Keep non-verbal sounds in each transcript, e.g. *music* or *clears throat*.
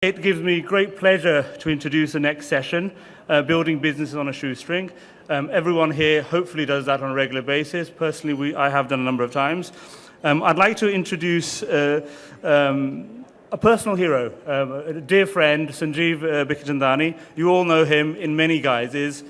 It gives me great pleasure to introduce the next session, uh, Building Businesses on a Shoestring. Um, everyone here hopefully does that on a regular basis. Personally, we, I have done a number of times. Um, I'd like to introduce uh, um, a personal hero, um, a dear friend, Sanjeev uh. You all know him in many guises.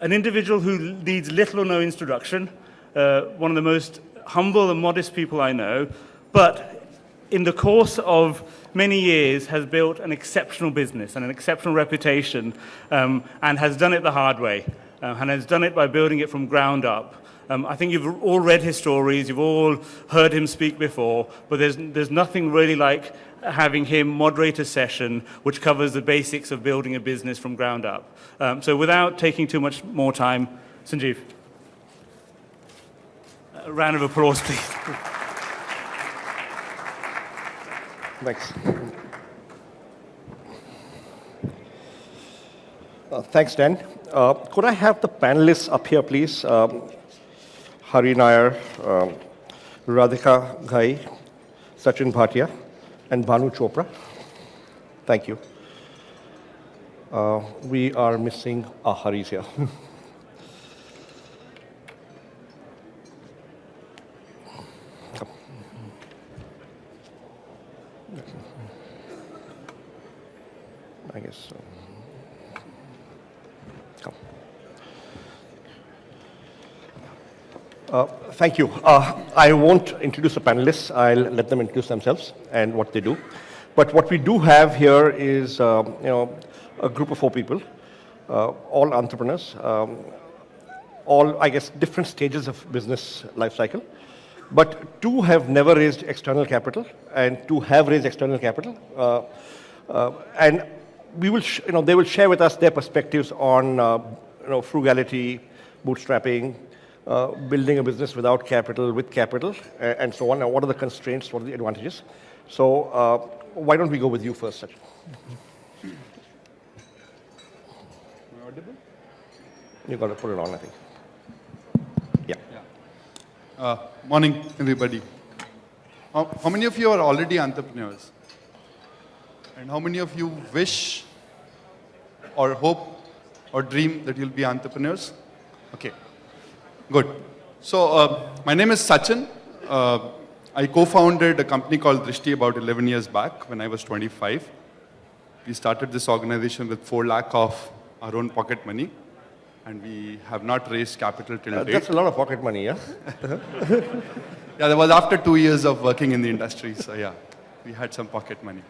An individual who needs little or no introduction, uh, one of the most humble and modest people I know, but in the course of many years has built an exceptional business and an exceptional reputation um, and has done it the hard way uh, and has done it by building it from ground up. Um, I think you've all read his stories, you've all heard him speak before, but there's, there's nothing really like having him moderate a session which covers the basics of building a business from ground up. Um, so without taking too much more time, Sanjeev. A round of applause, please. Thanks. Uh, thanks, Dan. Uh, could I have the panelists up here, please? Um, Hari Nair, um, Radhika Ghai, Sachin Bhatia, and Bhanu Chopra. Thank you. Uh, we are missing a Hari's here. *laughs* I guess so. Uh, thank you. Uh, I won't introduce the panelists. I'll let them introduce themselves and what they do. But what we do have here is, um, you know, a group of four people, uh, all entrepreneurs, um, all, I guess, different stages of business life cycle. But two have never raised external capital, and two have raised external capital. Uh, uh, and we will, you know, they will share with us their perspectives on, uh, you know, frugality, bootstrapping, uh, building a business without capital, with capital, and so on. What are the constraints? What are the advantages? So uh, why don't we go with you first, Sachin? You got to put it on, I think. Yeah. yeah. Uh, morning, everybody. How, how many of you are already entrepreneurs? And how many of you wish or hope or dream that you'll be entrepreneurs? Okay, good. So uh, my name is Sachin. Uh, I co-founded a company called Drishti about 11 years back when I was 25. We started this organization with 4 lakh of our own pocket money and we have not raised capital till uh, date. That's a lot of pocket money, yeah? *laughs* yeah, that was after two years of working in the industry, so yeah, we had some pocket money.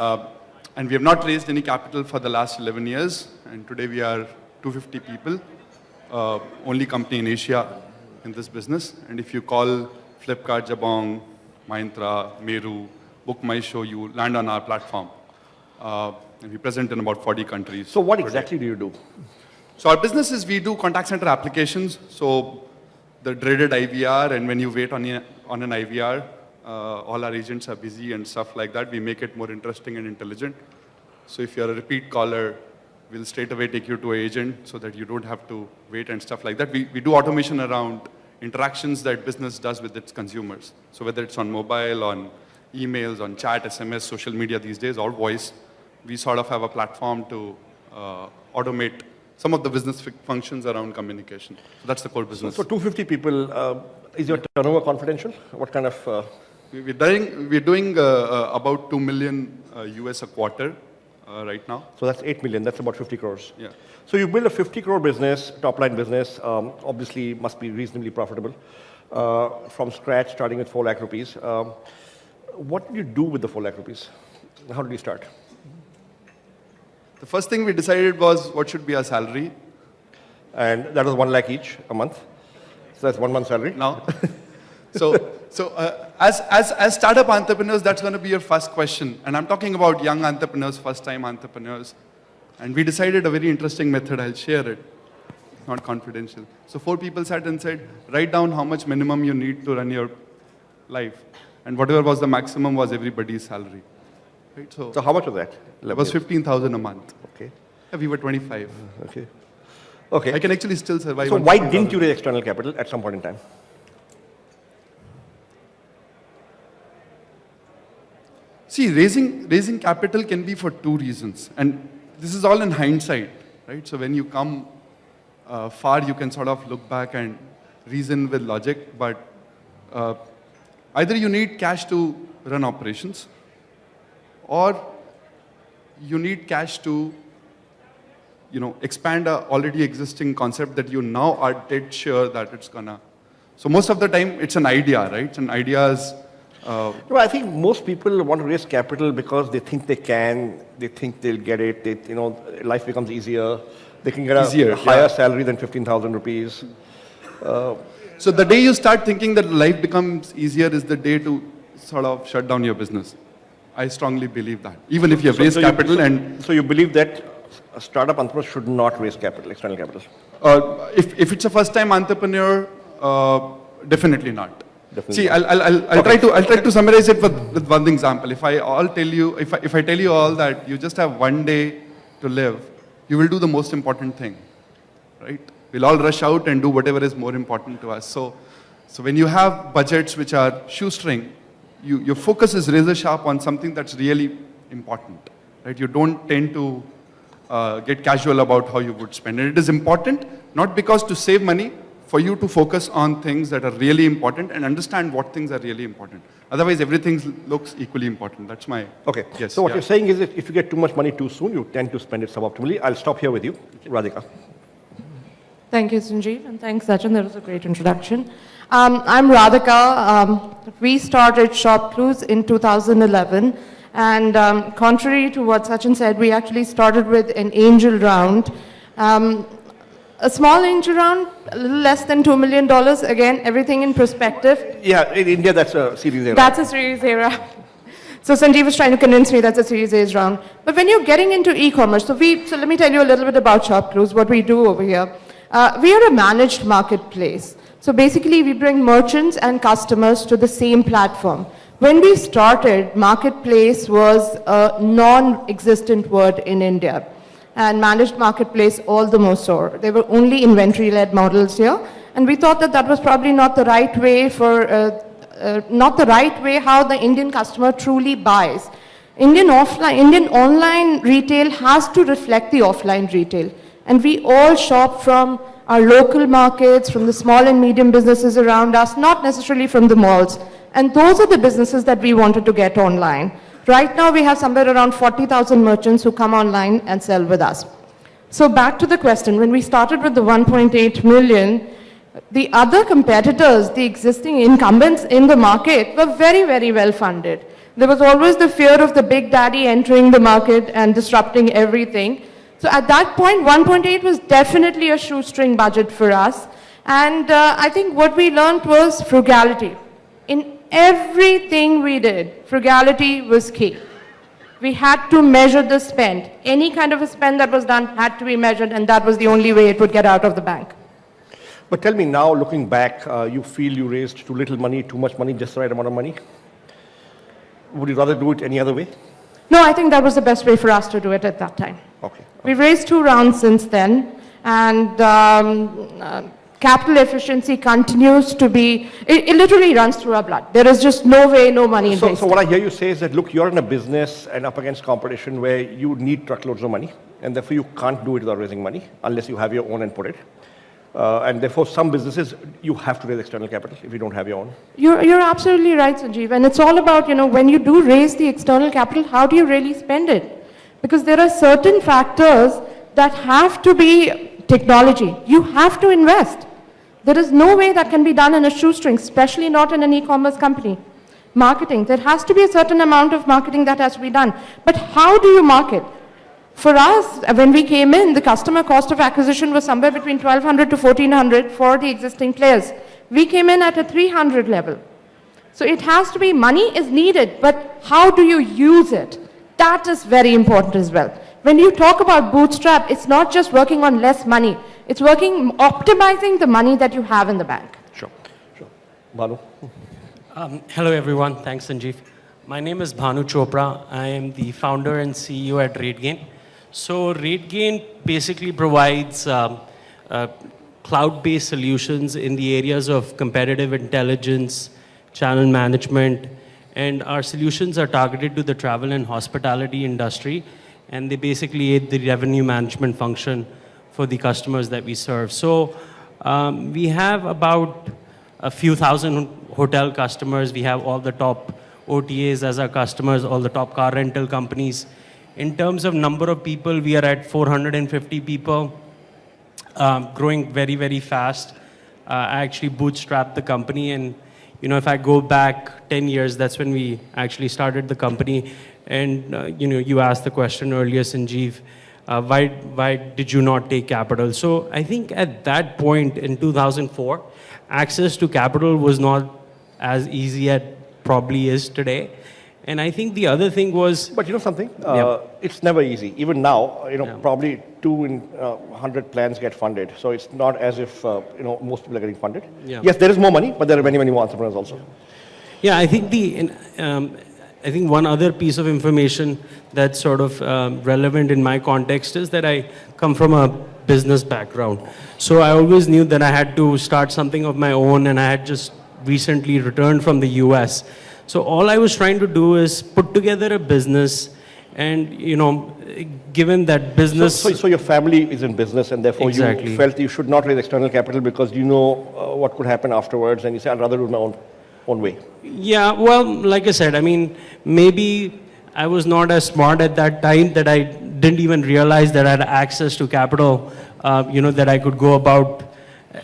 Uh, and we have not raised any capital for the last 11 years, and today we are 250 people, uh, only company in Asia in this business. And if you call Flipkart, Jabong, Myntra, Meru, Book My Show, you land on our platform. Uh, and we present in about 40 countries. So what exactly do you do? So our business is we do contact center applications. So the dreaded IVR, and when you wait on, a, on an IVR, uh, all our agents are busy and stuff like that. We make it more interesting and intelligent. So if you're a repeat caller, we'll straight away take you to an agent so that you don't have to wait and stuff like that. We, we do automation around interactions that business does with its consumers. So whether it's on mobile, on emails, on chat, SMS, social media these days, or voice, we sort of have a platform to uh, automate some of the business functions around communication. So that's the core business. So, so 250 people, uh, is your turnover confidential? What kind of? Uh... We're doing, we're doing uh, uh about 2 million US uh, a quarter uh, right now. So that's 8 million, that's about 50 crores. Yeah. So you build a 50 crore business, top line business, um, obviously must be reasonably profitable. from scratch, starting with 4 lakh rupees. Um, what did you do with the 4 lakh rupees? How did you start? The first thing we decided was what should be our salary. And that was one lakh each a month. So that's one month salary. Now, *laughs* so so uh, as as as startup entrepreneurs, that's going to be your first question. And I'm talking about young entrepreneurs, first-time entrepreneurs. And we decided a very interesting method. I'll share it. Not confidential. So four people sat and said, write down how much minimum you need to run your life. And whatever was the maximum was everybody's salary. Right? So, so how much was that? It was 15,000 a month. Okay. Yeah, we were 25. Okay. Okay. I can actually still survive. So why didn't you raise external capital at some point in time? See, raising, raising capital can be for two reasons. And this is all in hindsight, right? So when you come uh, far, you can sort of look back and reason with logic. But uh, either you need cash to run operations, or you need cash to you know, expand a already existing concept that you now are dead sure that it's gonna. So most of the time, it's an idea, right? And ideas, uh, No, I think most people want to raise capital because they think they can, they think they'll get it, they, you know, life becomes easier, they can get a Easier, higher yeah. salary than 15,000 rupees. so the day you start thinking that life becomes easier is the day to sort of shut down your business. I strongly believe that. Even if you have So- raised so you- capital so- and So you believe that a startup entrepreneur should not raise capital, external capital? Uh, if, if it's a first-time entrepreneur, uh, definitely not. Definitely See, I'll, I'll, I'll, I'll try to I'll try to summarize it with, with one example. If I all tell you, if I, if I tell you all that you just have one day to live, you will do the most important thing, right? We'll all rush out and do whatever is more important to us. So, so when you have budgets which are shoestring, you, your focus is razor sharp on something that's really important, right? You don't tend to uh, get casual about how you would spend. And it is important, not because to save money, for you to focus on things that are really important and understand what things are really important. Otherwise, everything looks equally important. That's my Okay. Yes, So what yeah. you're saying is that if you get too much money too soon, you tend to spend it suboptimally. I'll stop here with you. Radhika. Thank you, Sanjeev, and thanks, Sachin. That was a great introduction. Um, I'm Radhika. Um, we started ShopClues in 2011, and um, contrary to what Sachin said, we actually started with an angel round. A small angel around a little less than $2 million. Again, everything in perspective. Yeah, in India, that's a series A. That's a Series A round. *laughs* So Sanjeev was trying to convince me that's a Series A's round. But when you're getting into e-commerce, so we, so let me tell you a little bit about ShopClues, what we do over here. Uh, we are a managed marketplace. So basically, we bring merchants and customers to the same platform. When we started, marketplace was a non-existent word in India. And managed marketplace all the more so. There were only inventory-led models here. And we thought that that was probably not the right way for uh, uh, not the right way how the Indian customer truly buys. Indian offline, Indian online retail has to reflect the offline retail. And we all shop from our local markets, from the small and medium businesses around us, not necessarily from the malls. And those are the businesses that we wanted to get online. Right now, we have somewhere around 40,000 merchants who come online and sell with us. So back to the question, when we started with the 1.8 million, the other competitors, the existing incumbents in the market were very, very well funded. There was always the fear of the big daddy entering the market and disrupting everything. So at that point, 1.8 was definitely a shoestring budget for us. And uh, I think what we learned was frugality. In everything we did, frugality was key. We had to measure the spend. Any kind of a spend that was done had to be measured, and that was the only way it would get out of the bank. But tell me now, looking back, uh, you feel you raised too little money, too much money, just the right amount of money? Would you rather do it any other way? No, I think that was the best way for us to do it at that time. Okay. We've raised two rounds since then, and um, uh, capital efficiency continues to be, it, it literally runs through our blood. There is just no way, no money So, so what I hear you say is that, look, you're in a business and up against competition where you need truckloads of money, and therefore you can't do it without raising money unless you have your own and put it. Uh, and therefore, some businesses, you have to raise external capital if you don't have your own. You're, you're absolutely right, Sanjeev. And it's all about, you know, when you do raise the external capital, how do you really spend it? Because there are certain factors that have to be technology. You have to invest. There is no way that can be done in a shoestring, especially not in an e-commerce company. Marketing, there has to be a certain amount of marketing that has to be done. But how do you market? For us, when we came in, the customer cost of acquisition was somewhere between 1200 to 1400 for the existing players. We came in at a 300 level. So it has to be, money is needed, but how do you use it? That is very important as well. When you talk about bootstrap, it's not just working on less money. It's working, optimizing the money that you have in the bank. Sure, sure. Bhanu? Um, hello, everyone. Thanks, Sanjeev. My name is Bhanu Chopra. I am the founder and CEO at RateGain. So, RateGain basically provides um, uh, cloud based solutions in the areas of competitive intelligence, channel management, And our solutions are targeted to the travel and hospitality industry, and they basically aid the revenue management function for the customers that we serve. So um, we have about a few thousand hotel customers. We have all the top OTAs as our customers, all the top car rental companies. In terms of number of people, we are at 450 people, um, growing very, very fast. Uh, I actually bootstrapped the company, and you know, if I go back 10 years, that's when we actually started the company. And uh, you know, you asked the question earlier, Sanjeev, uh, why why did you not take capital? So I think at that point in 2004, access to capital was not as easy as probably is today. And I think the other thing was But you know something? Uh, It's never easy. Even now, you know, Yeah. probably two in uh, 100 plans get funded. So it's not as if, uh, you know, most people are getting funded. Yeah. Yes, there is more money, but there are many, many more entrepreneurs also. Yeah, I think the um, I think one other piece of information that's sort of um, relevant in my context is that I come from a business background. So I always knew that I had to start something of my own, and I had just recently returned from the U.S. So all I was trying to do is put together a business, and you know, given that business. so, so your family is in business and therefore Exactly. you felt you should not raise external capital because you know uh, what could happen afterwards and you say, I'd rather do my own, own way. Yeah, well, like I said, I mean, maybe I was not as smart at that time that I didn't even realize that I had access to capital, uh, you know, that I could go about.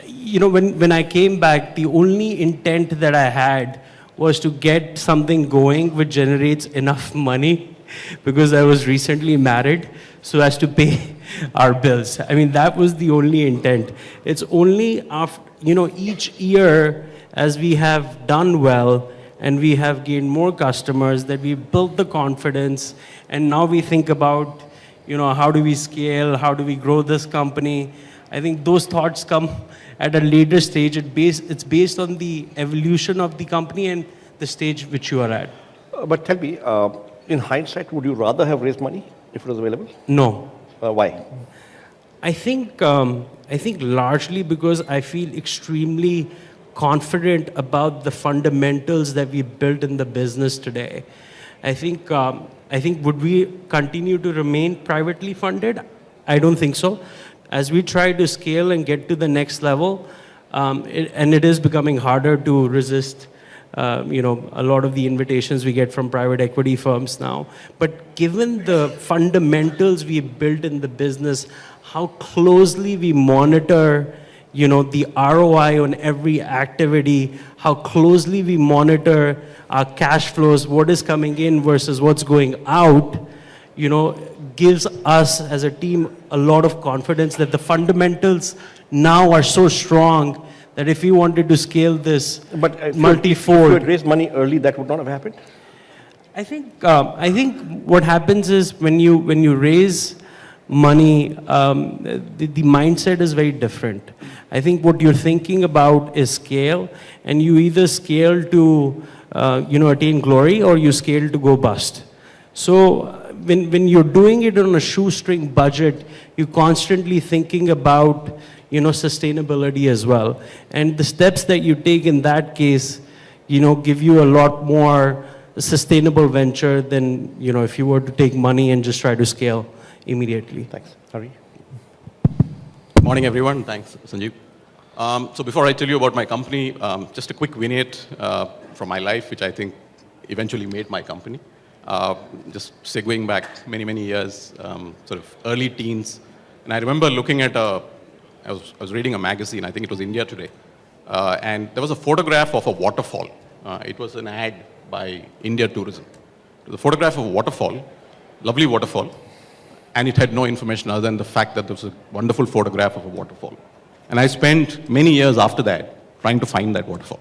You know, when, when I came back, the only intent that I had was to get something going which generates enough money *laughs* because I was recently married so as to pay *laughs* our bills. I mean, that was the only intent. It's only after, you know, each year as we have done well and we have gained more customers that we built the confidence and now we think about, you know, how do we scale, how do we grow this company. I think those thoughts come *laughs* at a later stage. It base, it's based on the evolution of the company and the stage which you are at. Uh, but tell me, uh, in hindsight, would you rather have raised money if it was available? No, Uh, why? I think, um, I think largely because I feel extremely confident about the fundamentals that we built in the business today. I think, um, I think would we continue to remain privately funded? I don't think so. As we try to scale and get to the next level, um, it, and it is becoming harder to resist uh, you know, a lot of the invitations we get from private equity firms now. But given the fundamentals we built in the business, how closely we monitor, you know, the ROI on every activity, how closely we monitor our cash flows, what is coming in versus what's going out, you know, gives us as a team a lot of confidence that the fundamentals now are so strong that if we wanted to scale this But uh, if you had- If you had raised money early, that would not have happened? I think um, I think what happens is when you when you raise money, um, the, the mindset is very different. I think what you're thinking about is scale, and you either scale to uh, you know attain glory or you scale to go bust. So uh, when when you're doing it on a shoestring budget, you're constantly thinking about you know sustainability as well, and the steps that you take in that case, you know, give you a lot more sustainable venture than, you know, if you were to take money and just try to scale immediately. Thanks. Hari? Morning, everyone. Thanks, Sanjeev. Um, so before I tell you about my company, um, just a quick vignette uh, from my life, which I think eventually made my company. Uh, just segueing back many, many years, um, sort of early teens. And I remember looking at a, I was, I was reading a magazine, I think it was India Today, uh, and there was a photograph of a waterfall. Uh, it was an ad by India Tourism. The photograph of a waterfall, lovely waterfall, and it had no information other than the fact that there was a wonderful photograph of a waterfall. And I spent many years after that trying to find that waterfall.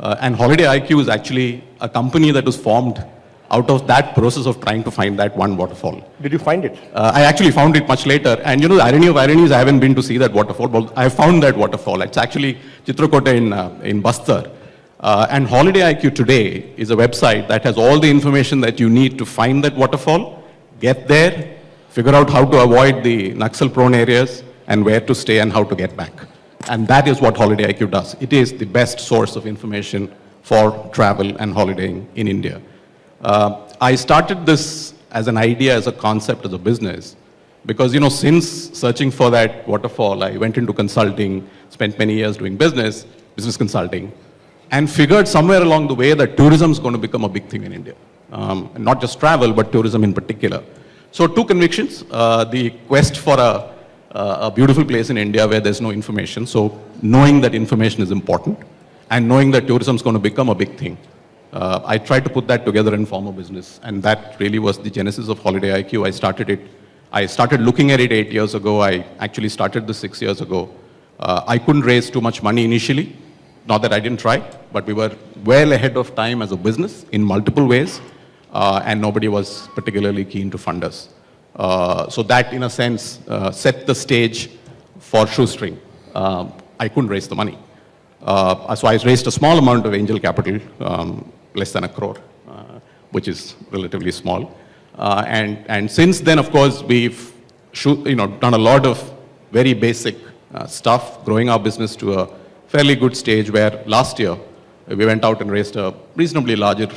Uh, and Holiday IQ is actually a company that was formed out of that process of trying to find that one waterfall. Did you find it? Uh, I actually found it much later. And you know, the irony of ironies, I haven't been to see that waterfall, but I found that waterfall. It's actually Chitrakote in, uh, in Bastar. Uh, and Holiday IQ today is a website that has all the information that you need to find that waterfall, get there, figure out how to avoid the Naxal prone areas, and where to stay and how to get back. And that is what Holiday IQ does. It is the best source of information for travel and holidaying in India. Uh, I started this as an idea, as a concept, as a business, because you know, since searching for that waterfall, I went into consulting, spent many years doing business, business consulting, and figured somewhere along the way that tourism is going to become a big thing in India. Um, not just travel, but tourism in particular. So two convictions, uh, the quest for a, uh, a beautiful place in India where there's no information. So knowing that information is important and knowing that tourism is going to become a big thing. Uh, I tried to put that together and form a business. And that really was the genesis of Holiday IQ. I started it, I started looking at it eight years ago. I actually started this six years ago. Uh, I couldn't raise too much money initially. Not that I didn't try, but we were well ahead of time as a business in multiple ways uh, and nobody was particularly keen to fund us. Uh, so that, in a sense, uh, set the stage for Shoestring. Um, I couldn't raise the money. Uh, so I raised a small amount of angel capital, um, less than a crore, uh, which is relatively small. Uh, and, and since then, of course, we've you know, done a lot of very basic stuff, growing our business to a fairly good stage where last year we went out and raised a reasonably larger,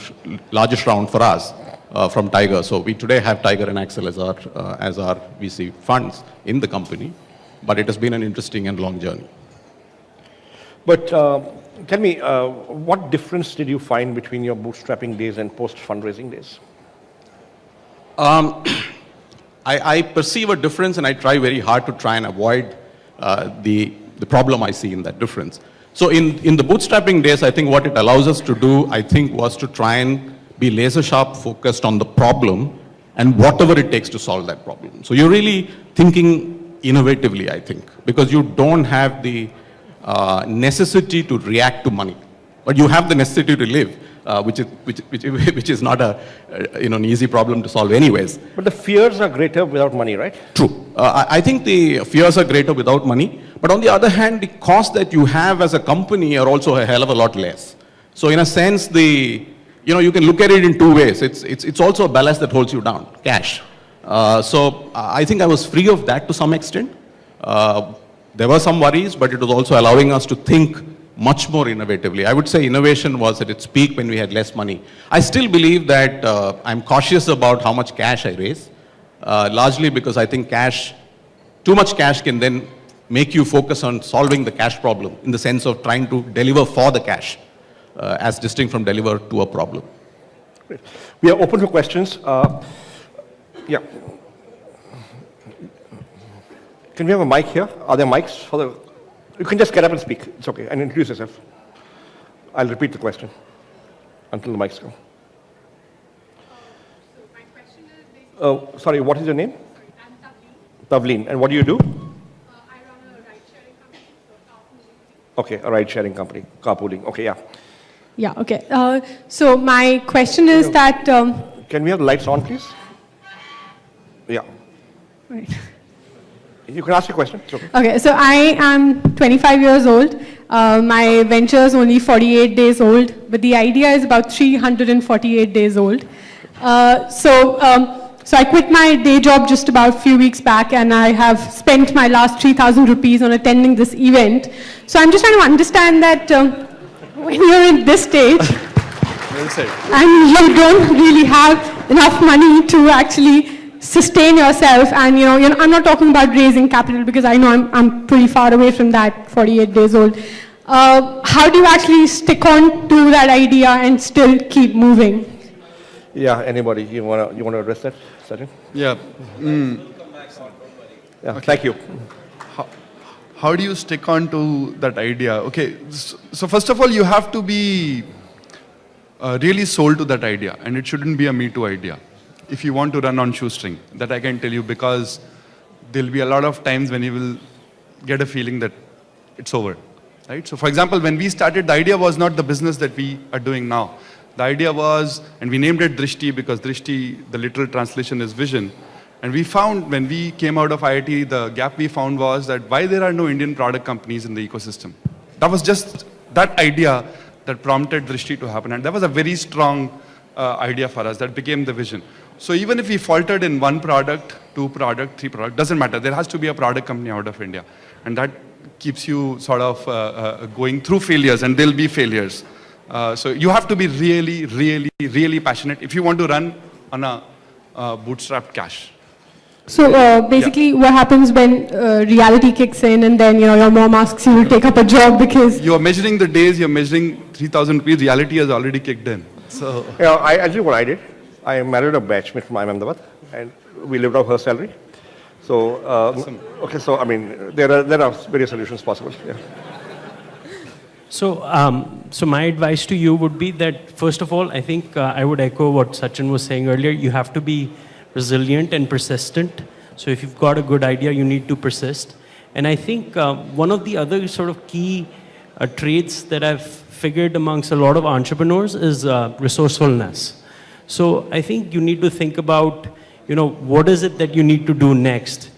largest round for us uh, from Tiger. So we today have Tiger and Accel as our, uh, as our VC funds in the company, but it has been an interesting and long journey. But uh, tell me, uh, what difference did you find between your bootstrapping days and post-fundraising days? Um, *clears throat* I, I, perceive a difference and I try very hard to try and avoid uh, the, the problem I see in that difference. So in, in the bootstrapping days, I think what it allows us to do, I think, was to try and be laser sharp focused on the problem and whatever it takes to solve that problem. So you're really thinking innovatively, I think, because you don't have the uh, necessity to react to money, but you have the necessity to live. Uh, which, is, which, which, *laughs* which is not a, uh, you know, an easy problem to solve anyways. But the fears are greater without money, right? True. Uh, I, I think the fears are greater without money, but on the other hand, the cost that you have as a company are also a hell of a lot less. So in a sense, the, you know, you can look at it in two ways. It's, it's, it's also a ballast that holds you down, cash. Uh, so I think I was free of that to some extent. Uh, there were some worries, but it was also allowing us to think much more innovatively. I would say innovation was at its peak when we had less money. I still believe that uh, I'm cautious about how much cash I raise, uh, largely because I think cash, too much cash can then make you focus on solving the cash problem in the sense of trying to deliver for the cash uh, as distinct from deliver to a problem. Great. We are open for questions. Uh, yeah. Can we have a mic here? Are there mics for the you can just get up and speak. It's okay. And introduce yourself. I'll repeat the question until the mics go. Oh, sorry, what is your name? Tavleen. And what do you do? Okay, a ride sharing company, carpooling. Okay, yeah. Yeah, okay. Uh, so my question is that. Um, Can we have the lights on, please? Yeah. Right. You can ask your question. Okay. okay, so I am 25 years old. Uh, my venture is only 48 days old, but the idea is about 348 days old. Uh, so, um, so I quit my day job just about a few weeks back, and I have spent my last 3,000 rupees on attending this event. So I'm just trying to understand that um, when you're in this stage, and you don't really have enough money to actually sustain yourself and you know, you know, I'm not talking about raising capital because I know I'm, I'm pretty far away from that 48 days old. Uh, how do you actually stick on to that idea and still keep moving? Yeah, anybody, you want to you wanna address that, Sachin? Yeah. Mm. Yeah, okay. thank you. How, how do you stick on to that idea? Okay, so, so first of all, you have to be uh, really sold to that idea and it shouldn't be a me too idea if you want to run on shoestring. That I can tell you because there'll be a lot of times when you will get a feeling that it's over. Right? So for example, when we started, the idea was not the business that we are doing now. The idea was, and we named it Drishti because Drishti, the literal translation is vision. And we found when we came out of IIT, the gap we found was that why there are no Indian product companies in the ecosystem. That was just that idea that prompted Drishti to happen. And that was a very strong uh, idea for us. That became the vision. So even if we faltered in one product, two product, three product, doesn't matter. There has to be a product company out of India. And that keeps you sort of uh, uh, going through failures, and there'll be failures. Uh, so you have to be really, really, really passionate if you want to run on a uh, bootstrapped cash. So uh, basically, what happens when uh, reality kicks in, and then you know your mom asks you to take up a job because You are measuring the days, you're measuring 3,000 rupees, reality has already kicked in. So, You know, I, I tell you what I did. I married a batchmate from Ahmedabad, and we lived off her salary. So, uh, okay, so I mean, there are, there are various solutions possible. Yeah. So, um, so my advice to you would be that first of all, I think uh, I would echo what Sachin was saying earlier. You have to be resilient and persistent. So, if you've got a good idea, you need to persist. And I think uh, one of the other sort of key uh, traits that I've figured amongst a lot of entrepreneurs is uh, resourcefulness. So, I think you need to think about, you know, what is it that you need to do next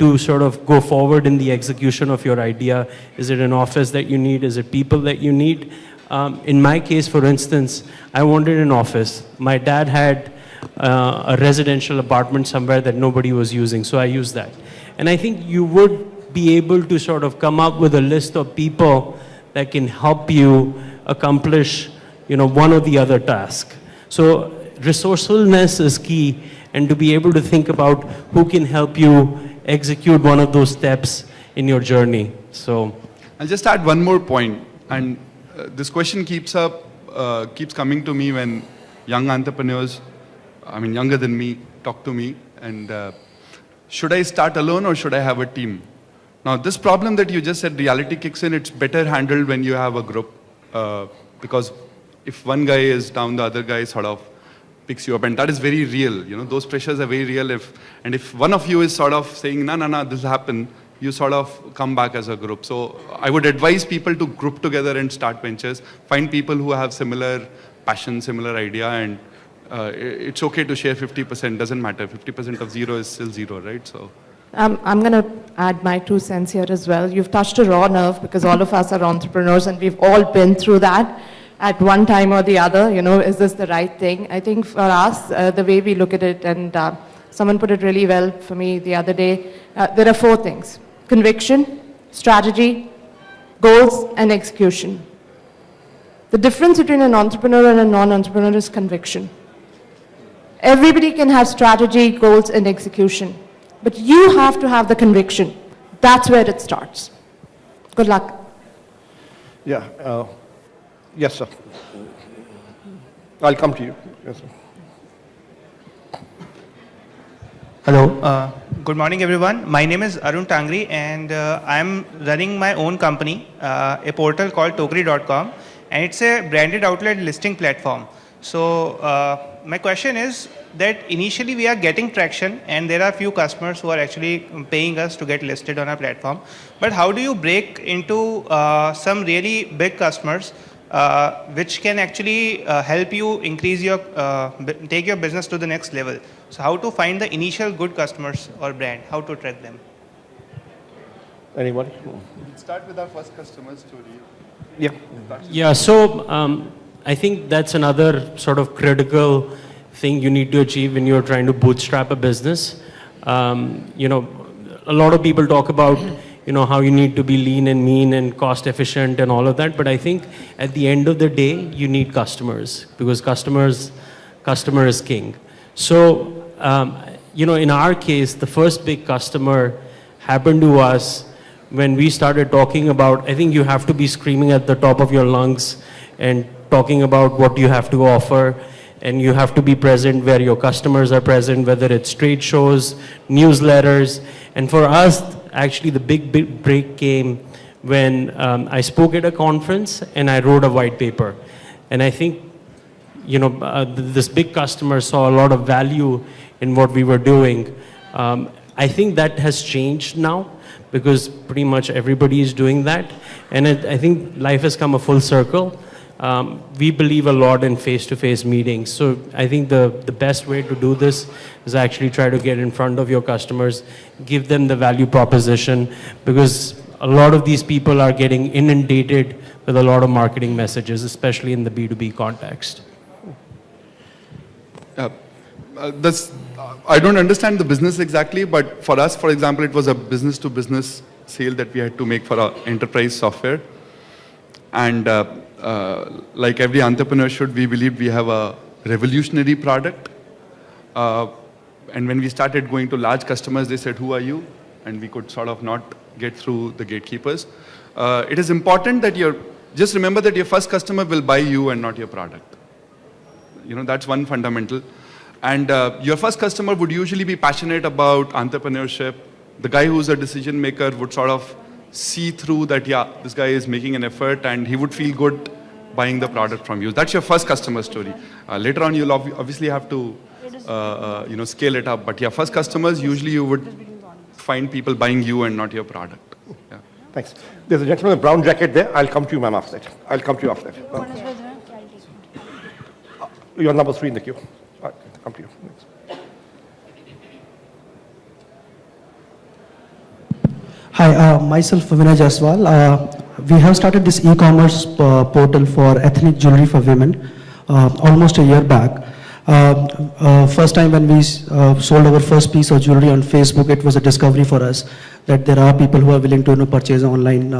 to sort of go forward in the execution of your idea? Is it an office that you need? Is it people that you need? Um, in my case, for instance, I wanted an office. My dad had uh, a residential apartment somewhere that nobody was using, so I used that. And I think you would be able to sort of come up with a list of people that can help you accomplish, you know, one or the other task. So resourcefulness is key, and to be able to think about who can help you execute one of those steps in your journey. So, I'll just add one more point, and uh, this question keeps up, uh, keeps coming to me when young entrepreneurs, I mean younger than me, talk to me, and uh, should I start alone or should I have a team? Now, this problem that you just said, reality kicks in, it's better handled when you have a group, uh, because if one guy is down, the other guy sort of picks you up, and that is very real. You know, those pressures are very real. If and if one of you is sort of saying, "No, no, no, this happened," you sort of come back as a group. So I would advise people to group together and start ventures. Find people who have similar passion, similar idea, and uh, it's okay to share 50%. Doesn't matter. 50% of zero is still zero, right? So. Um, I'm going to add my two cents here as well. You've touched a raw nerve because all of us are entrepreneurs and we've all been through that at one time or the other. You know, is this the right thing? I think for us, uh, the way we look at it, and uh, someone put it really well for me the other day, uh, there are four things conviction, strategy, goals, and execution. The difference between an entrepreneur and a non entrepreneur is conviction. Everybody can have strategy, goals, and execution. But you have to have the conviction. That's where it starts. Good luck. Yeah. Yes, sir. I'll come to you. Yes, sir. Hello. Uh, good morning, everyone. My name is Arun Tangri, and uh, I'm running my own company, uh, a portal called Tokri.com, and it's a branded outlet listing platform. So uh, my question is that initially we are getting traction, and there are few customers who are actually paying us to get listed on our platform. But how do you break into uh, some really big customers? Uh, which can actually uh, help you increase your, uh, bu- take your business to the next level. So how to find the initial good customers or brand, how to track them. Anybody? Start with our first customer story. Yeah. yeah, so um, I think that's another sort of critical thing you need to achieve when you're trying to bootstrap a business. Um, you know, a lot of people talk about, you know, how you need to be lean and mean and cost efficient and all of that. But I think at the end of the day, you need customers because customers, customer is king. So, um, you know, in our case, the first big customer happened to us when we started talking about, I think you have to be screaming at the top of your lungs and talking about what you have to offer. And you have to be present where your customers are present, whether it's trade shows, newsletters. And for us, actually, the big, big break came when um, I spoke at a conference and I wrote a white paper. And I think you know, uh, th- this big customer saw a lot of value in what we were doing. Um, I think that has changed now because pretty much everybody is doing that. And it, I think life has come a full circle. Um, we believe a lot in face-to-face meetings. So I think the, the best way to do this is actually try to get in front of your customers, give them the value proposition because a lot of these people are getting inundated with a lot of marketing messages, especially in the B2B context. Uh, uh, this, uh, I don't understand the business exactly, but for us, for example, it was a business-to-business sale that we had to make for our enterprise software. And uh, like every entrepreneur should, we believe we have a revolutionary product. Uh, and when we started going to large customers, they said, who are you? And we could sort of not get through the gatekeepers. Uh, it is important that you're, just remember that your first customer will buy you and not your product. You know, that's one fundamental. And uh, your first customer would usually be passionate about entrepreneurship. The guy who's a decision maker would sort of see through that, yeah, this guy is making an effort and he would feel good buying the product from you. That's your first customer story. Uh, later on, you'll ob- obviously have to, uh, uh, you know, scale it up. But yeah, first customers, usually you would find people buying you and not your product. Yeah. Thanks. There's a gentleman in a brown jacket there. I'll come to you, ma'am, after that. I'll come to you after that. Uh, You're number three in the queue. I'll come to you. Next. Hi, uh, myself Vinay Jaswal. Uh, we have started this e-commerce uh, portal for ethnic jewelry for women uh, almost a year back. Uh, uh, first time when we sold our first piece of jewelry on Facebook, it was a discovery for us that there are people who are willing to you know, purchase online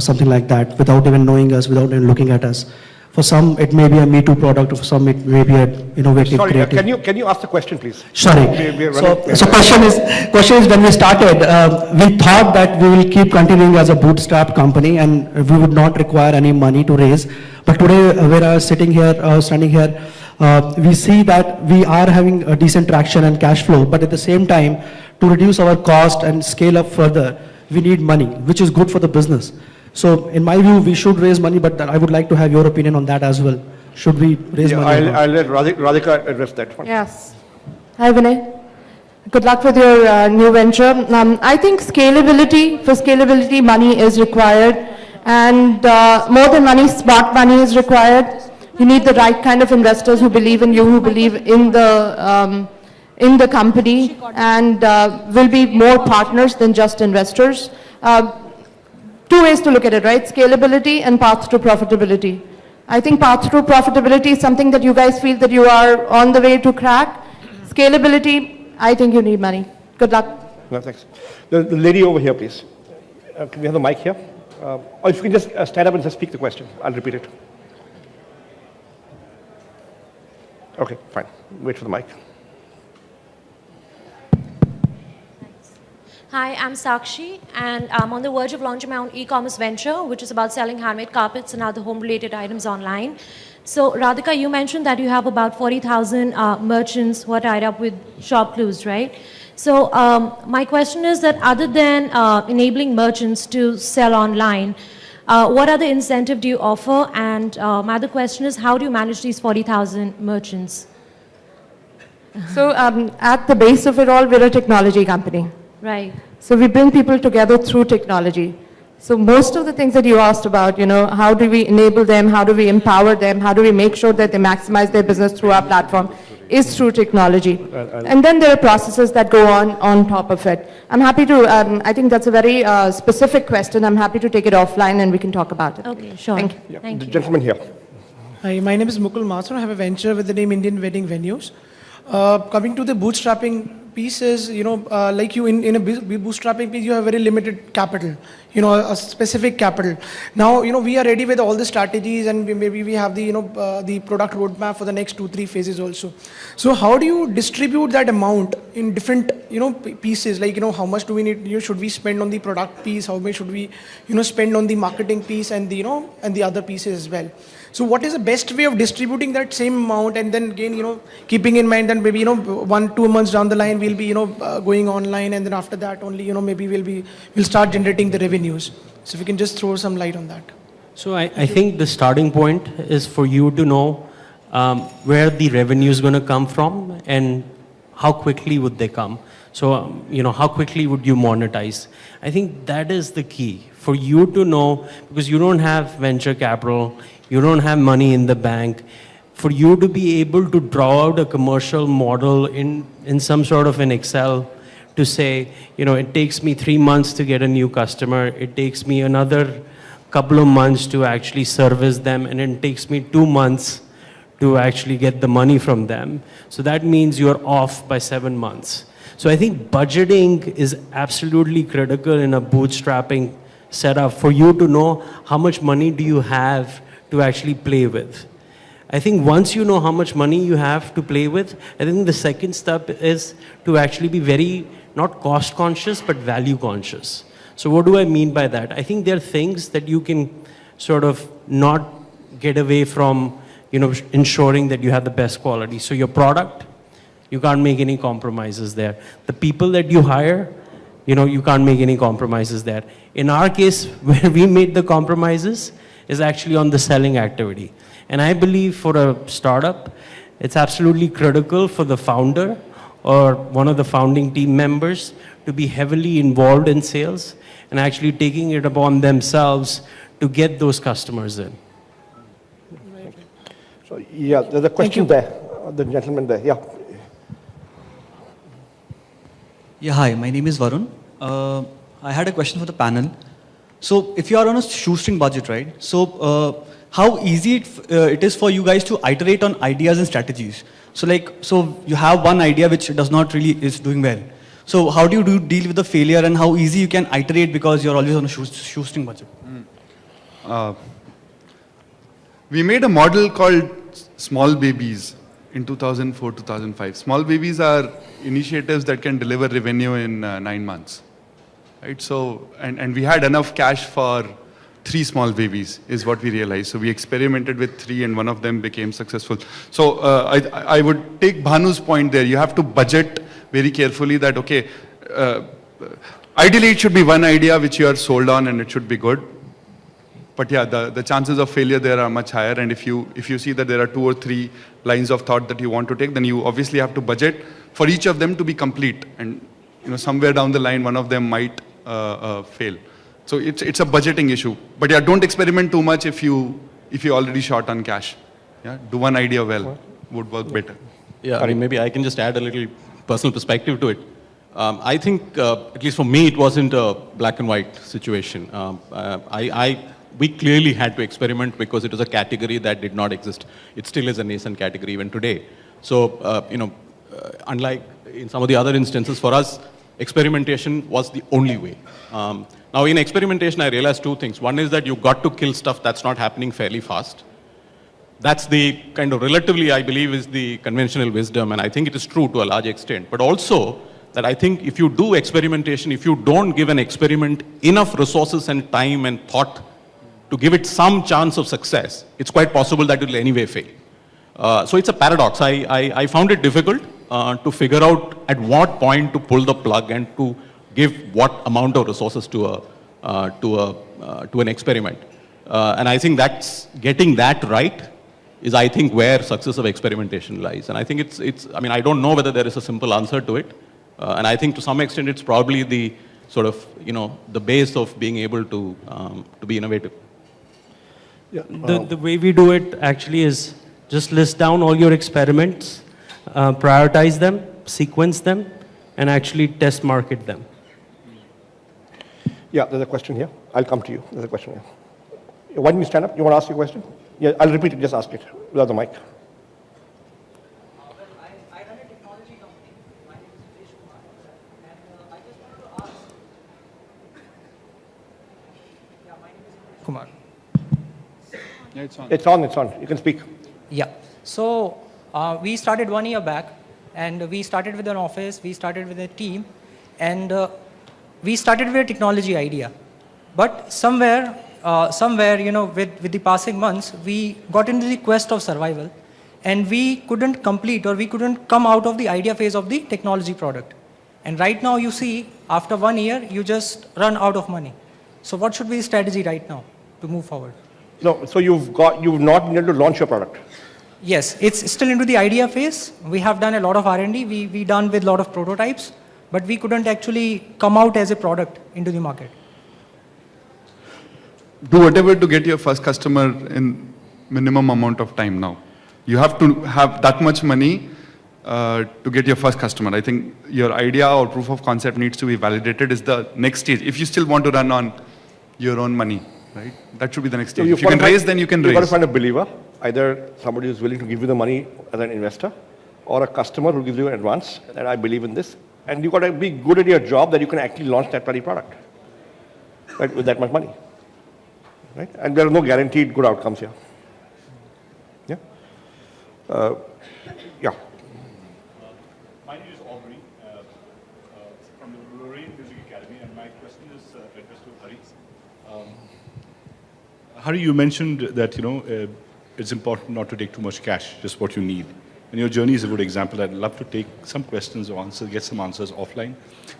something like that without even knowing us, without even looking at us. For some, it may be a Me Too product. For some, it may be an innovative, Sorry, creative. can you, can you ask the question, please? Sorry. We- we So, so question is, question is when we started, uh, we thought that we will keep continuing as a bootstrap company and we would not require any money to raise. But today, uh, where I was sitting here, uh, standing here, uh, we see that we are having a decent traction and cash flow, but at the same time, to reduce our cost and scale up further, we need money, which is good for the business. So in my view, we should raise money, but I would like to have your opinion on that as well. Should we raise Yeah, money? I'll. I'll let Radhika Radhika address that one. Yes. Hi, Vinay. Good luck with your uh, new venture. Um, I think scalability, for scalability, money is required. And uh, more than money, smart money is required. You need the right kind of investors who believe in you, who believe in the, um, in the company, and uh, will be more partners than just investors. Uh, two ways to look at it, right? Scalability and path to profitability. I think path to profitability is something that you guys feel that you are on the way to crack. Scalability, I think you need money. Good luck. No, thanks. The, the lady over here, please. Uh, can we have the mic here? Uh, or if you can just uh, stand up and just speak the question, I'll repeat it. Okay, fine. Wait for the mic. Hi, I'm Sakshi, and I'm on the verge of launching my own e-commerce venture, which is about selling handmade carpets and other home-related items online. So, Radhika, you mentioned that you have about 40,000 uh, merchants who are tied up with ShopClues, right? So, um, my question is that other than uh, enabling merchants to sell online, uh, what other incentive do you offer? And uh, my other question is, how do you manage these 40,000 merchants? So um, at the base of it all, we're a technology company. Right. So we bring people together through technology. So most of the things that you asked about, you know, how do we enable them, how do we empower them, how do we make sure that they maximize their business through our platform, is through technology. And then there are processes that go on on top of it. I'm happy to, um, I think that's a very uh, specific question. I'm happy to take it offline and we can talk about it. Okay, sure. Thank you. Yeah, Thank the you. gentleman here. Hi, my name is Mukul Mathur. I have a venture with the name Indian Wedding Venues. Uh, coming to the bootstrapping piece is, you know, uh, like you in, in a bootstrapping piece, you have very limited capital, you know, a specific capital. Now, you know, we are ready with all the strategies and we, maybe we have the, you know, uh, the product roadmap for the next two, three phases also. So how do you distribute that amount in different, you know, pieces? Like, you know, how much do we need, you know, should we spend on the product piece? How much should we, you know, spend on the marketing piece and the, you know, and the other pieces as well? So what is the best way of distributing that same amount and then again, you know, keeping in mind that maybe, you know, one, two months down the line, we'll be, you know, uh, going online and then after that only, you know, maybe we'll be, we'll start generating the revenues. So if you can just throw some light on that. So I, I think the starting point is for you to know um, where the revenue is going to come from and how quickly would they come. So, um, you know, how quickly would you monetize? I think that is the key for you to know because you don't have venture capital, you don't have money in the bank. For you to be able to draw out a commercial model in, in some sort of an Excel to say, you know, it takes me three months to get a new customer, it takes me another couple of months to actually service them, and it takes me two months to actually get the money from them. So that means you're off by seven months. So I think budgeting is absolutely critical in a bootstrapping setup for you to know how much money do you have to actually play with. I think once you know how much money you have to play with, I think the second step is to actually be very, not cost conscious, but value conscious. So what do I mean by that? I think there are things that you can sort of not get away from, you know, ensuring that you have the best quality. So your product, you can't make any compromises there. The people that you hire, you know, you can't make any compromises there. In our case, *laughs* where we made the compromises is actually on the selling activity. And I believe for a startup, it's absolutely critical for the founder or one of the founding team members to be heavily involved in sales and actually taking it upon themselves to get those customers in. So, yeah, there's a question there, the gentleman there, yeah. Yeah, hi, my name is Varun. Uh, I had a question for the panel. So if you are on a shoestring budget, right? So uh, how easy it, uh, it is for you guys to iterate on ideas and strategies? So like, so you have one idea which does not really is doing well. So how do you do deal with the failure and how easy you can iterate because you're always on a shoe, shoestring budget? Uh, we made a model called Small Babies in 2004 2005. Small Babies are initiatives that can deliver revenue in uh, nine months. Right? So, and, and we had enough cash for three small babies, is what we realized. So we experimented with three, and one of them became successful. So uh, I, I would take Bhanu's point there. You have to budget very carefully that, okay, uh, ideally it should be one idea which you are sold on and it should be good. But yeah, the, the chances of failure there are much higher. And if you, if you see that there are two or three lines of thought that you want to take, then you obviously have to budget for each of them to be complete. And you know, somewhere down the line, one of them might uh, uh, fail. So it's, it's a budgeting issue. But yeah, don't experiment too much if you, if you're already short on cash. Yeah, do one idea well, would work better. Yeah, I mean, maybe I can just add a little personal perspective to it. Um, I think, uh, at least for me, it wasn't a black and white situation. Um, uh, I, I, we clearly had to experiment because it was a category that did not exist. It still is a nascent category even today. So, uh, you know, uh, unlike in some of the other instances, for us, experimentation was the only way. Um, now, in experimentation, I realized two things. One is that you got to kill stuff that's not happening fairly fast. That's the kind of relatively, I believe, is the conventional wisdom, and I think it is true to a large extent. But also, that I think if you do experimentation, if you don't give an experiment enough resources and time and thought to give it some chance of success, it's quite possible that it will anyway fail. Uh, so it's a paradox. I, I, I found it difficult uh, to figure out at what point to pull the plug and to give what amount of resources to, a, uh, to, a, uh, to an experiment. Uh, and I think that's getting that right is, I think, where success of experimentation lies. And I think it's, it's I mean, I don't know whether there is a simple answer to it. Uh, and I think to some extent it's probably the sort of, you know, the base of being able to, um, to be innovative. Yeah, The, the way we do it actually is just list down all your experiments, uh, prioritize them, sequence them, and actually test market them. Yeah, there's a question here. I'll come to you. There's a question here. Why don't you stand up? You want to ask your question? Yeah, I'll repeat it. Just ask it without the mic. Yeah, it's on. It's on, it's on. You can speak. Yeah. So uh, we started one year back, and we started with an office. We started with a team, and uh, we started with a technology idea. But somewhere, uh, somewhere, you know, with, with the passing months, we got into the quest of survival, and we couldn't complete or we couldn't come out of the idea phase of the technology product. And right now, you see, after one year, you just run out of money. So what should be the strategy right now to move forward? No, so you've got, you've not been able to launch your product. Yes, it's still into the idea phase. We have done a lot of R&D. We we done with a lot of prototypes, but we couldn't actually come out as a product into the market. do whatever to get your first customer in minimum amount of time now. You have to have that much money uh, to get your first customer. I think your idea or proof of concept needs to be validated is the next stage. If you still want to run on your own money, right? That should be the next stage. So you if you can raise, then you can you raise. You've got to find a believer, either somebody who's willing to give you the money as an investor, or a customer who gives you an advance, that I believe in this. And you've got to be good at your job that you can actually launch that bloody product right, with that much money. Right? And there are no guaranteed good outcomes here. Yeah? Uh, Hari, you mentioned that you know uh, it's important not to take too much cash, just what you need. And your journey is a good example. I'd love to take some questions or answers, get some answers offline.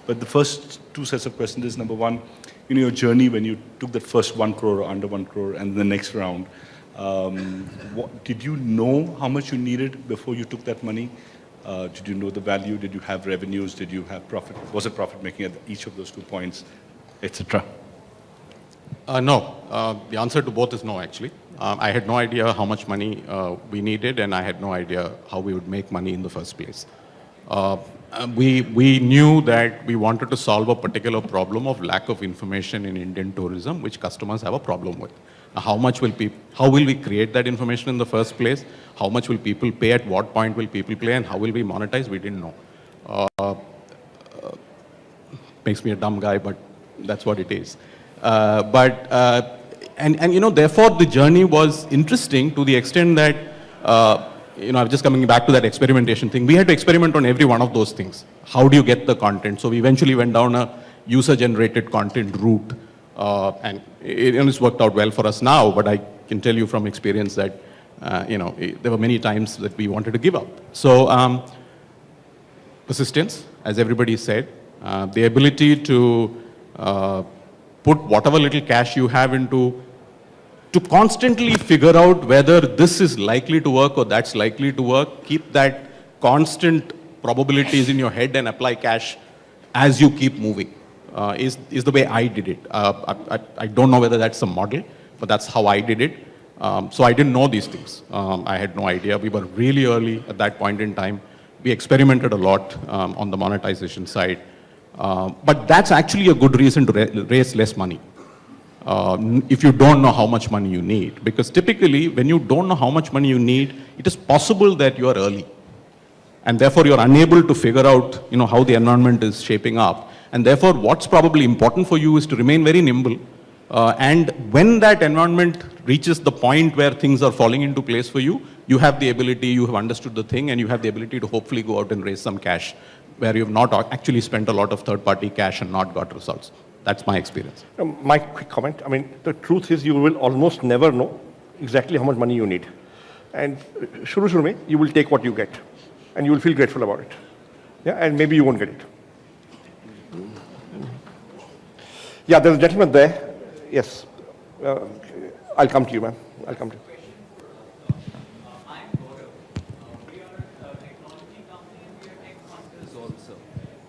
But the first two sets of questions is number one, you know, your journey when you took that first one crore or under one crore and the next round. Um, what, did you know how much you needed before you took that money? Uh, did you know the value? Did you have revenues? Did you have profit? Was it profit making at each of those two points, etc.? Uh, no. Uh, the answer to both is no, actually. Um, I had no idea how much money uh, we needed, and I had no idea how we would make money in the first place. Uh, um, we, we knew that we wanted to solve a particular problem of lack of information in Indian tourism, which customers have a problem with. Now, how much will people, how will we create that information in the first place? How much will people pay? At what point will people pay? And how will we monetize? We didn't know. Uh, uh, makes me a dumb guy, but that's what it is. Uh, but, uh, and, and you know, therefore the journey was interesting to the extent that, uh, you know, I'm just coming back to that experimentation thing. We had to experiment on every one of those things. How do you get the content? So we eventually went down a user-generated content route. Uh, and it, it's worked out well for us now, but I can tell you from experience that, uh, you know, there were many times that we wanted to give up. So um, persistence, as everybody said, the ability to uh, put whatever little cash you have into, to constantly figure out whether this is likely to work or that's likely to work, keep that constant probabilities in your head and apply cash as you keep moving, uh, is, is the way I did it. Uh, I, I, I, don't know whether that's a model, but that's how I did it. Um, so I didn't know these things. Um, I had no idea. We were really early at that point in time. We experimented a lot um, on the monetization side. Uh, but that's actually a good reason to ra raise less money. Uh, if you don't know how much money you need. Because typically, when you don't know how much money you need, it is possible that you are early. And therefore, you're unable to figure out you know, how the environment is shaping up. And therefore, what's probably important for you is to remain very nimble. Uh, and when that environment reaches the point where things are falling into place for you, you have the ability, you have understood the thing, and you have the ability to hopefully go out and raise some cash where you've not actually spent a lot of third-party cash and not got results. That's my experience. Um, my quick comment, I mean, the truth is you will almost never know exactly how much money you need. And uh, shuru shuru mein, you will take what you get. And you will feel grateful about it. Yeah, and maybe you won't get it. Yeah, there's a gentleman there. Yes. Uh, I'll come to you, ma'am. I'll come to you.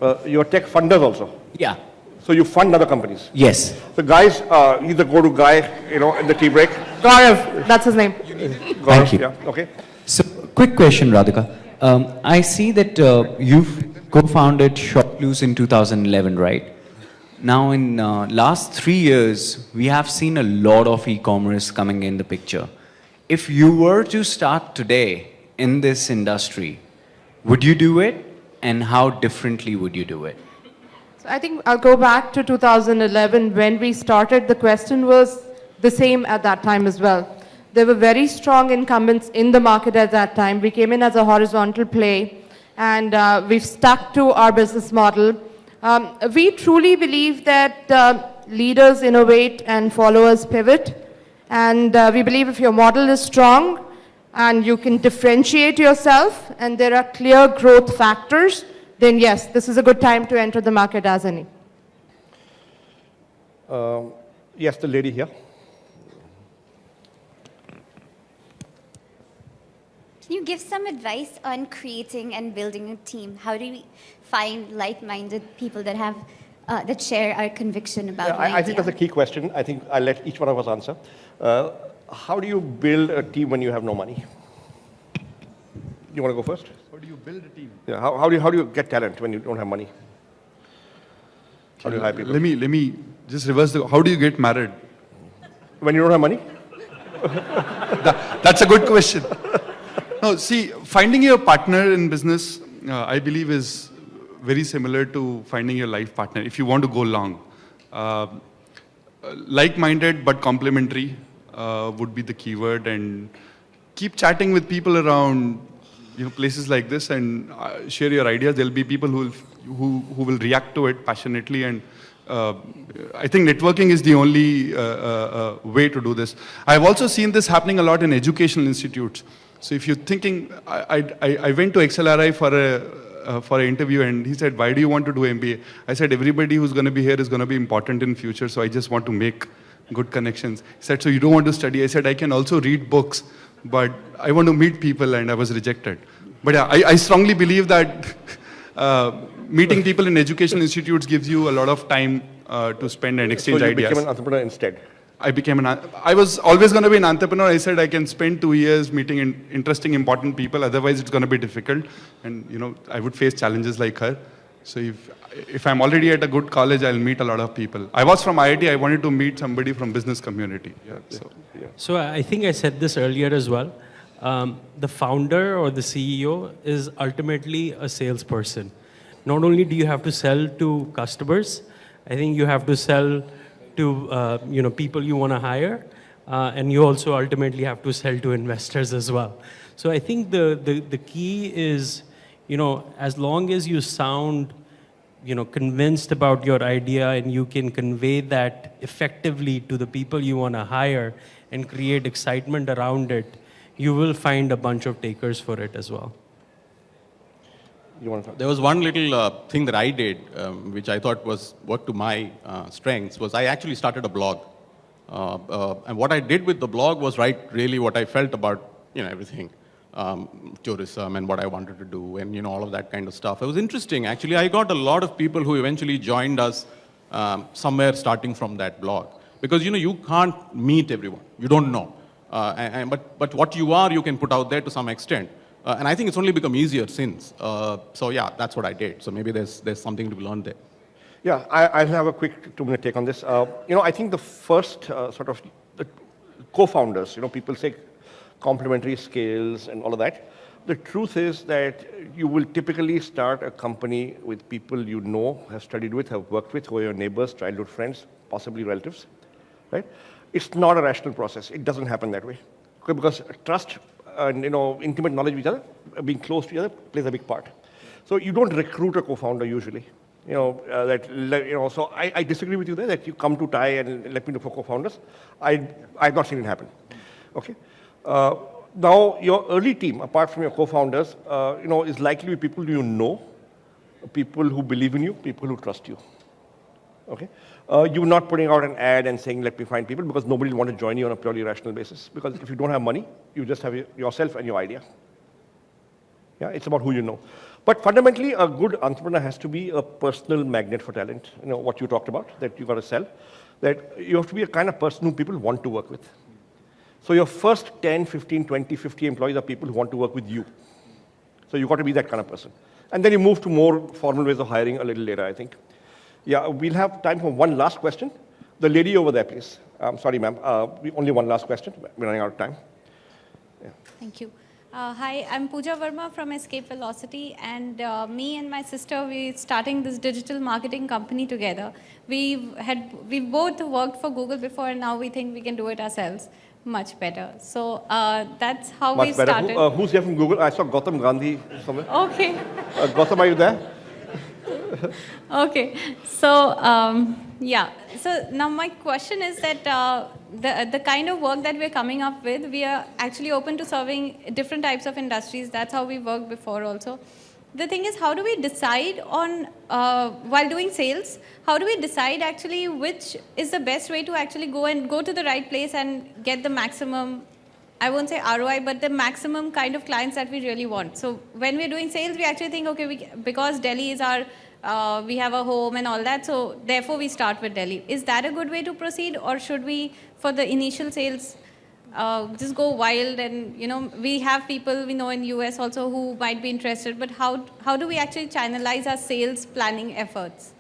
Uh, you're tech funders also? Yeah. So you fund other companies? Yes. So guys, uh, he's the go-to guy, you know, in the tea break. Gaurav, that's his name. Gaurav, Thank you. Yeah, okay. So, quick question, Radhika. Um, I see that uh, you've co-founded ShopClues in 2011, right? Now, in uh, last three years, we have seen a lot of e-commerce coming in the picture. If you were to start today in this industry, would you do it? And how differently would you do it? So I think I'll go back to 2011 when we started. The question was the same at that time as well. There were very strong incumbents in the market at that time. We came in as a horizontal play and uh, we've stuck to our business model. Um, we truly believe that uh, leaders innovate and followers pivot. And uh, we believe if your model is strong and you can differentiate yourself and there are clear growth factors, then yes, this is a good time to enter the market as any. Um, yes, the lady here. Can you give some advice on creating and building a team? How do we find like-minded people that have uh, that share our conviction about Yeah, I, I think that's a key question. I think I'll let each one of us answer. Uh, how do you build a team when you have no money? You want to go first? How do you build a team? Yeah. How, how do you how do you get talent when you don't have money? How do you hire people? Let me let me just reverse the. How do you get married? When you don't have money? *laughs* that, that's a good question. No, see, finding your partner in business, uh, I believe, is very similar to finding your life partner if you want to go long. Uh, like-minded but complementary uh, would be the keyword, and keep chatting with people around you know, places like this and uh, share your ideas. There'll be people who will, who, who will react to it passionately and uh, I think networking is the only uh, uh, uh, way to do this. I've also seen this happening a lot in educational institutes. So if you're thinking, I, I, I went to XLRI for a, uh, for an interview and he said, why do you want to do MBA? I said, everybody who's going to be here is going to be important in future, so I just want to make good connections. He said, so you don't want to study? I said, I can also read books, but I want to meet people and I was rejected. But yeah, I, I strongly believe that *laughs* uh, meeting people in educational institutes gives you a lot of time uh, to spend and exchange so you ideas. became an entrepreneur instead. I became an, I was always going to be an entrepreneur. I said I can spend two years meeting in, interesting, important people. Otherwise, it's going to be difficult. And, you know, I would face challenges like her. So if, if I'm already at a good college, I'll meet a lot of people. I was from IIT. I wanted to meet somebody from business community. Yeah, so, yeah. So I think I said this earlier as well. Um, the founder or the CEO is ultimately a salesperson. Not only do you have to sell to customers, I think you have to sell to uh, you know people you want to hire, uh, and you also ultimately have to sell to investors as well. So I think the, the the key is you know as long as you sound you know convinced about your idea and you can convey that effectively to the people you want to hire and create excitement around it, you will find a bunch of takers for it as well. There was one little uh, thing that I did, um, which I thought was worked to my uh, strengths, was I actually started a blog. Uh, uh, and what I did with the blog was write really what I felt about, you know, everything, um, tourism and what I wanted to do and, you know, all of that kind of stuff. It was interesting. Actually, I got a lot of people who eventually joined us um, somewhere starting from that blog. Because, you know, you can't meet everyone. You don't know. Uh, and, but, but what you are, you can put out there to some extent. Uh, and I think it's only become easier since. Uh, so yeah, that's what I did. So maybe there's, there's something to be learned there. Yeah, I, will have a quick two-minute take on this. Uh, you know, I think the first uh, sort of co-founders, you know, people say complementary skills and all of that. The truth is that you will typically start a company with people you know, have studied with, have worked with, who are your neighbors, childhood friends, possibly relatives, right? It's not a rational process. It doesn't happen that way. Because trust and you know, intimate knowledge of each other, being close to each other plays a big part. So you don't recruit a co-founder usually. You know, uh, that, you know, so I, I, disagree with you there that you come to TiE and let me know for co-founders. I, I've not seen it happen. Okay. Uh, now, your early team, apart from your co-founders, uh, you know, is likely to be people you know, people who believe in you, people who trust you. Okay. Uh, you're not putting out an ad and saying, let me find people, because nobody will want to join you on a purely rational basis. Because if you don't have money, you just have yourself and your idea. Yeah, it's about who you know. But fundamentally, a good entrepreneur has to be a personal magnet for talent. You know, what you talked about, that you've got to sell. That you have to be a kind of person who people want to work with. So your first 10, 15, 20, 50 employees are people who want to work with you. So you've got to be that kind of person. And then you move to more formal ways of hiring a little later, I think. Yeah, we'll have time for one last question. The lady over there, please. I'm sorry, ma'am. Uh, only one last question. We're running out of time. Yeah. Thank you. Uh, hi, I'm Pooja Verma from Escape Velocity, and uh, me and my sister, we're starting this digital marketing company together. We've had, we both worked for Google before, and now we think we can do it ourselves much better. So uh, that's how much we better. started. Who, uh, who's here from Google? I saw Gautam Gandhi somewhere. Okay. Uh, Gautam, are you there? *laughs* okay, so um, yeah, so now my question is that uh, the, the kind of work that we're coming up with, we are actually open to serving different types of industries. That's how we worked before also. The thing is, how do we decide on, uh, while doing sales, how do we decide actually which is the best way to actually go and go to the right place and get the maximum I won't say ROI, but the maximum kind of clients that we really want. So when we're doing sales, we actually think, okay, we, because Delhi is our, uh, we have a home and all that, so therefore we start with Delhi. Is that a good way to proceed, or should we, for the initial sales, uh, just go wild and you know we have people we know in US also who might be interested, but how how do we actually channelize our sales planning efforts?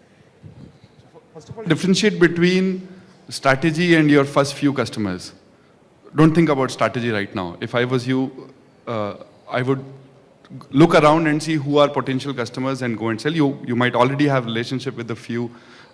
First of all, differentiate between strategy and your first few customers don't think about strategy right now. If I was you, uh, I would look around and see who are potential customers and go and sell. You, you might already have relationship with a few.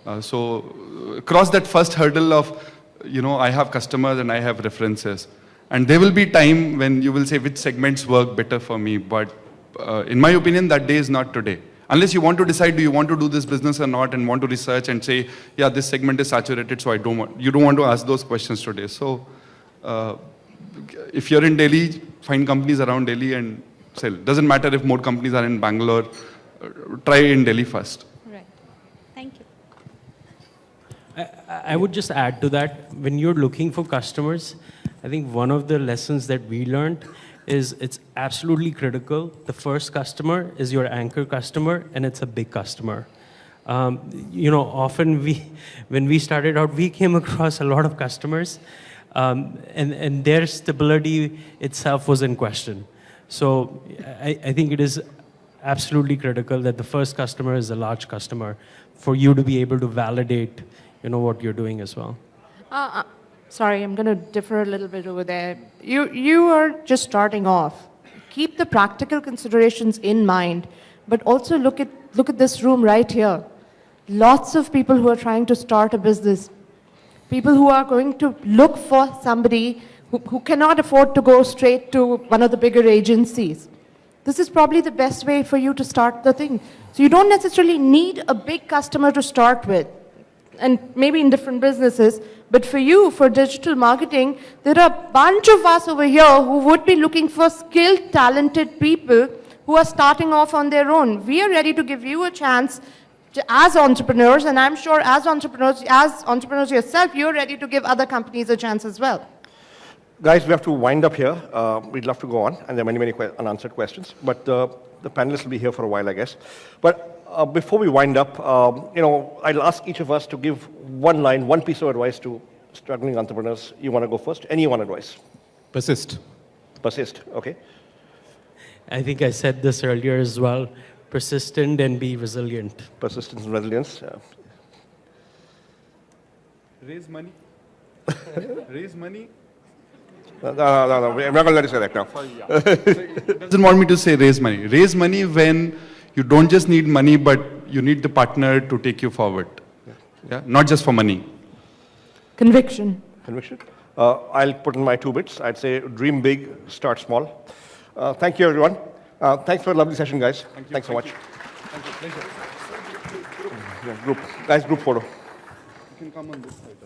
Uh, so uh, cross that first hurdle of, you know, I have customers and I have references. And there will be time when you will say which segments work better for me, but uh, in my opinion, that day is not today. Unless you want to decide, do you want to do this business or not, and want to research and say, yeah, this segment is saturated, so I don't want, you don't want to ask those questions today. So, uh, if you're in Delhi, find companies around Delhi and sell. Doesn't matter if more companies are in Bangalore, uh, try in Delhi first. Right. Thank you. I would just add to that, when you're looking for customers, I think one of the lessons that we learned is it's absolutely critical. The first customer is your anchor customer, and it's a big customer. Um, you know, often we, *laughs* when we started out, we came across a lot of customers, um, and, and their stability itself was in question. So I, I think it is absolutely critical that the first customer is a large customer for you to be able to validate you know what you're doing as well. Uh, uh, sorry, I'm going to differ a little bit over there. You, you are just starting off. Keep the practical considerations in mind, but also look at, look at this room right here. Lots of people who are trying to start a business, people who are going to look for somebody who, who cannot afford to go straight to one of the bigger agencies. This is probably the best way for you to start the thing. So you don't necessarily need a big customer to start with and maybe in different businesses. But for you, for digital marketing, there are a bunch of us over here who would be looking for skilled, talented people who are starting off on their own. We are ready to give you a chance to, as entrepreneurs, and I'm sure as entrepreneurs, as entrepreneurs yourself, you're ready to give other companies a chance as well. Guys, we have to wind up here. Uh, we'd love to go on, and there are many, many que unanswered questions. But uh, the panelists will be here for a while, I guess. But uh, before we wind up, um, you know, I'll ask each of us to give one line, one piece of advice to struggling entrepreneurs. You want to go first? Any one advice? Persist. Persist, okay. I think I said this earlier as well. Persistent and be resilient. Persistence and resilience. Yeah. Raise money. *laughs* Raise money. No, no, no, no, we're not going to let you say that now. *laughs* doesn't want me to say raise money. Raise money when you don't just need money, but you need the partner to take you forward. Yeah, not just for money. Conviction. Conviction. Uh, I'll put in my two bits. I'd say dream big, start small. Uh, thank you, everyone. Uh, thanks for a lovely session, guys. Thank you. Thanks so Thank much. you. Thank you. Pleasure. Yeah, group, guys, group photo. You can come on this side.